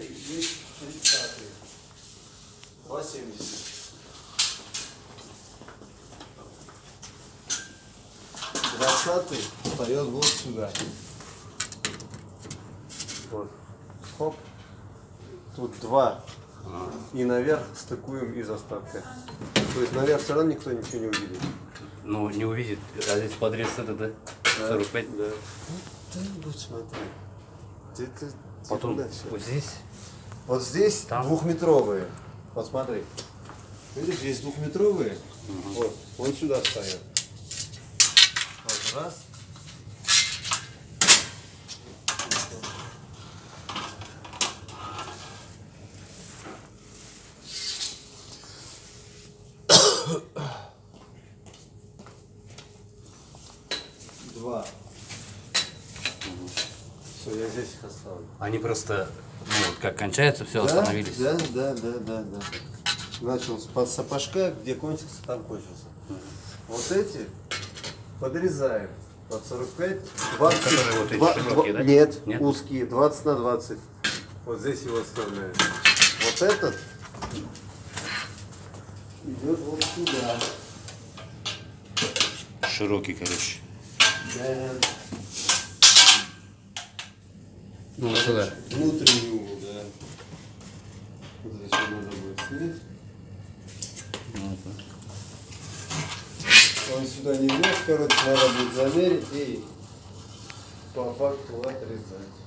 есть 30 2,70. Двадцатый встает вот сюда. Вот. Хоп. Тут два. И наверх стыкуем из остатка. То есть наверх все равно никто ничего не увидит. Ну, не увидит. А здесь подрез это, да? 45. Да. Ты-нибудь смотри. Ты, Потом всё. вот здесь. Вот здесь Там? двухметровые. Вот смотри. Видишь, здесь двухметровые. Вот, вот сюда стоят. Вот раз. Два. Все, я здесь их оставлю. Они просто, ну, вот как кончается, все, Да, остановились. Да, да, да, да, да. Начал с под сапожка, где кончился, там кончился. Вот эти подрезаем под 45, 20, Которые вот эти два- широкие, два- да? Нет, Нет? узкие, 20 на 20. Вот здесь его оставляем. Вот этот идет вот сюда. Широкий, короче. Да. Ну, вот сюда. Внутренний угол, да. Вот здесь вот надо будет снять. Ну, Он сюда не влез, короче, надо будет замерить и по факту отрезать.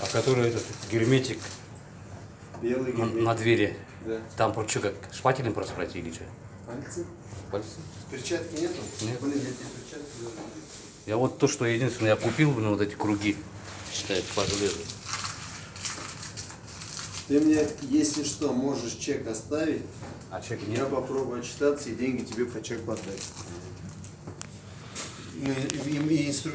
А который этот герметик Белый на, герметик. на двери. Да. Там что, как шпателем просто пройти или что? Пальцы? Пальцы? Перчатки нету? Нет. Блин, я тебе перчатки. Я вот то, что единственное, я купил, ну, вот эти круги, считай, по железу. Ты мне, если что, можешь чек оставить. А чек Я нет? попробую отчитаться и деньги тебе по чеку отдать. И, и- и инструмент